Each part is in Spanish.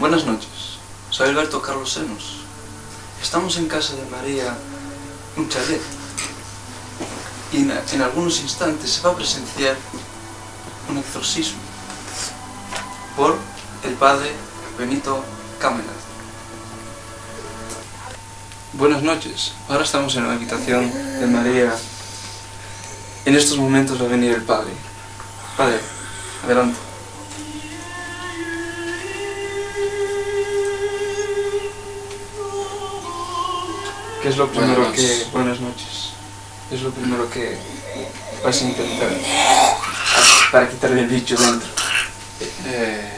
Buenas noches, soy Alberto Carlos Senos. Estamos en casa de María, un chalet. Y en, en algunos instantes se va a presenciar un exorcismo por el padre Benito Cámara. Buenas noches, ahora estamos en la habitación de María. En estos momentos va a venir el padre. Padre, adelante. ¿Qué es lo primero Buenas que... Buenas noches. ¿Qué es lo primero que vas a intentar para quitarle el bicho dentro? Eh,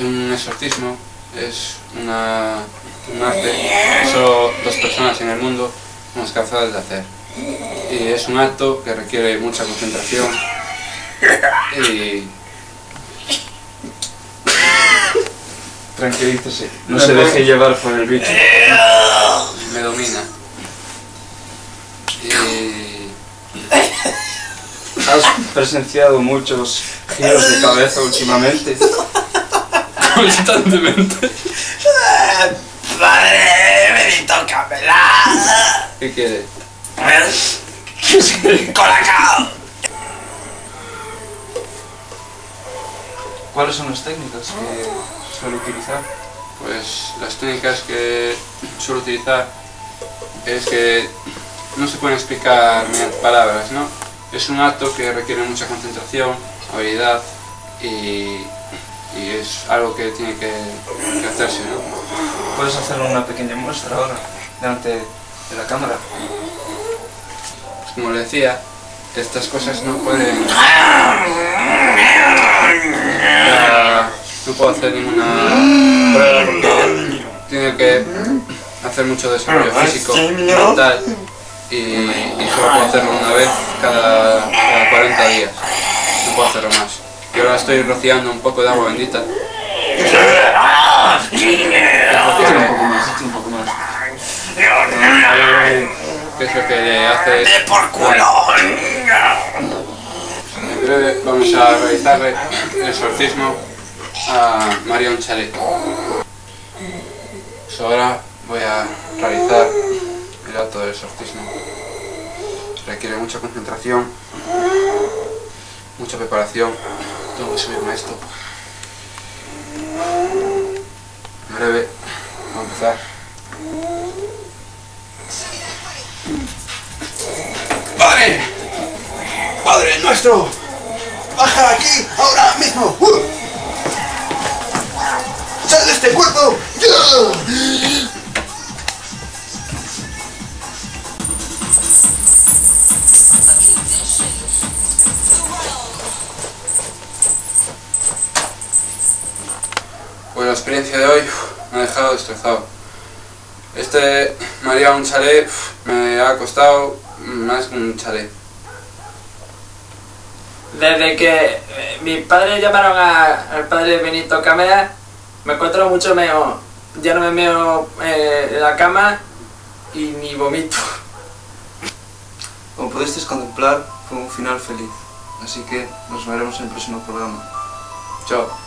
un exorcismo es una, un arte que solo dos personas en el mundo somos capaces de hacer. Y es un acto que requiere mucha concentración y Tranquilícese, no se deje llevar por el bicho. Me domina. Y ¿Has presenciado muchos giros de cabeza últimamente? constantemente. Padre Benito Camela. ¿Qué quiere? Colacao. ¿Cuáles son las técnicas que suele utilizar? Pues las técnicas que suelo utilizar es que no se pueden explicar mediante palabras, ¿no? Es un acto que requiere mucha concentración, habilidad y, y es algo que tiene que, que hacerse, ¿no? Puedes hacer una pequeña muestra ahora, delante de la cámara. Pues como le decía, estas cosas no pueden... No puedo hacer ninguna prueba porque tiene que hacer mucho desarrollo físico, mental y, y solo puedo hacerlo una vez cada, cada 40 días. No puedo hacerlo más. Y ahora estoy rociando un poco de agua bendita. Un poco más, un poco más. Que es lo que le hace... De por culo. En breve vamos a realizarle el exorcismo a Marion Chalet. Pues ahora voy a realizar el acto del exorcismo. Requiere mucha concentración, mucha preparación. Tengo que subirme a esto. Breve vamos a empezar. Padre. Padre nuestro. Baja aquí ahora mismo. Uh. Sal de este cuerpo. La experiencia de hoy uf, me ha dejado destrozado. Este María un chalet uf, me ha costado más que un chalet. Desde que eh, mis padres llamaron a- al padre Benito Cámara, me encuentro mucho mejor. Ya no me meo eh, en la cama y ni vomito. Como pudisteis contemplar, fue un final feliz. Así que nos veremos en el próximo programa. Chao.